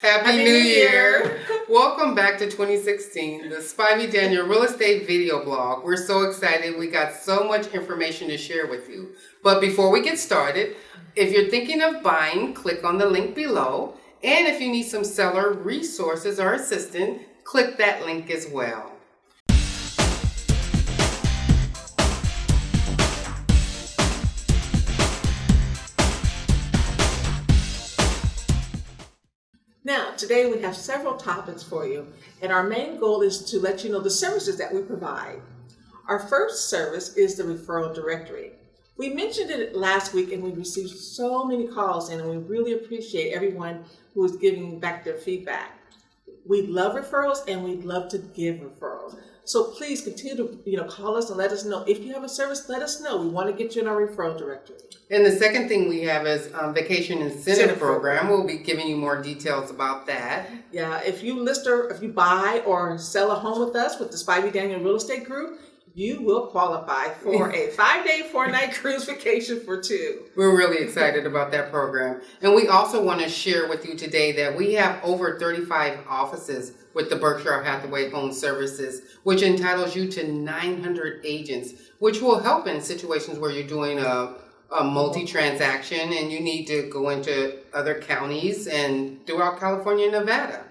Happy, Happy New New Year. Year. Welcome back to 2016, the Spivey Daniel Real Estate Video Blog. We're so excited. We got so much information to share with you. But before we get started, if you're thinking of buying, click on the link below. And if you need some seller resources or assistance, click that link as well. Today we have several topics for you, and our main goal is to let you know the services that we provide. Our first service is the referral directory. We mentioned it last week and we received so many calls in, and we really appreciate everyone who is giving back their feedback. We love referrals and we love to give referrals. So please continue to you know call us and let us know if you have a service. Let us know. We want to get you in our referral directory. And the second thing we have is um, Vacation Incentive Incentive Program. We'll be giving you more details about that. Yeah, if you list or if you buy or sell a home with us with the Spivey Daniel Real Estate Group, you will qualify for a five day, four night cruise vacation for two. We're really excited about that program. And we also want to share with you today that we have over 35 offices with the Berkshire Hathaway Home Services, which entitles you to 900 agents, which will help in situations where you're doing a, a multi-transaction and you need to go into other counties and throughout California and Nevada.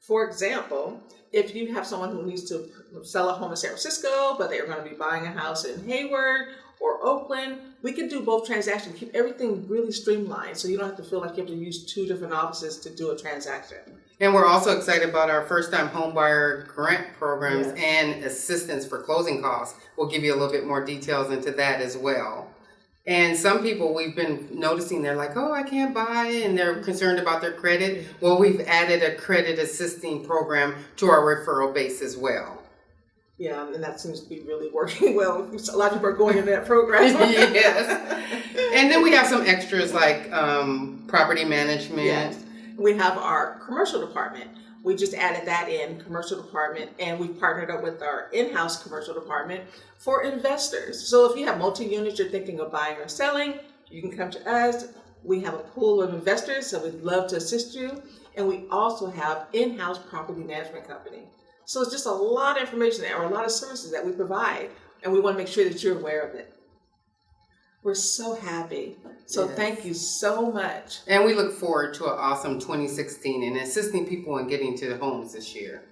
For example, if you have someone who needs to sell a home in San Francisco, but they're going to be buying a house in Hayward or Oakland, we can do both transactions, keep everything really streamlined so you don't have to feel like you have to use two different offices to do a transaction. And we're also excited about our first-time homebuyer grant programs Yes. and assistance for closing costs. We'll give you a little bit more details into that as well. And some people we've been noticing they're like, oh, I can't buy, and they're concerned about their credit. Well, we've added a credit assisting program to our referral base as well. Yeah, and that seems to be really working well. A lot of people are going in that program. yes. And then we have some extras like um, property management. Yes. We have our commercial department. We just added that in, commercial department, and we've partnered up with our in-house commercial department for investors. So if you have multi-units you're thinking of buying or selling, you can come to us. We have a pool of investors, so we'd love to assist you. And we also have in-house property management company. So it's just a lot of information there, or a lot of services that we provide, and we want to make sure that you're aware of it. We're so happy. So Yes. thank you so much. And we look forward to an awesome 2016 and assisting people in getting to the homes this year.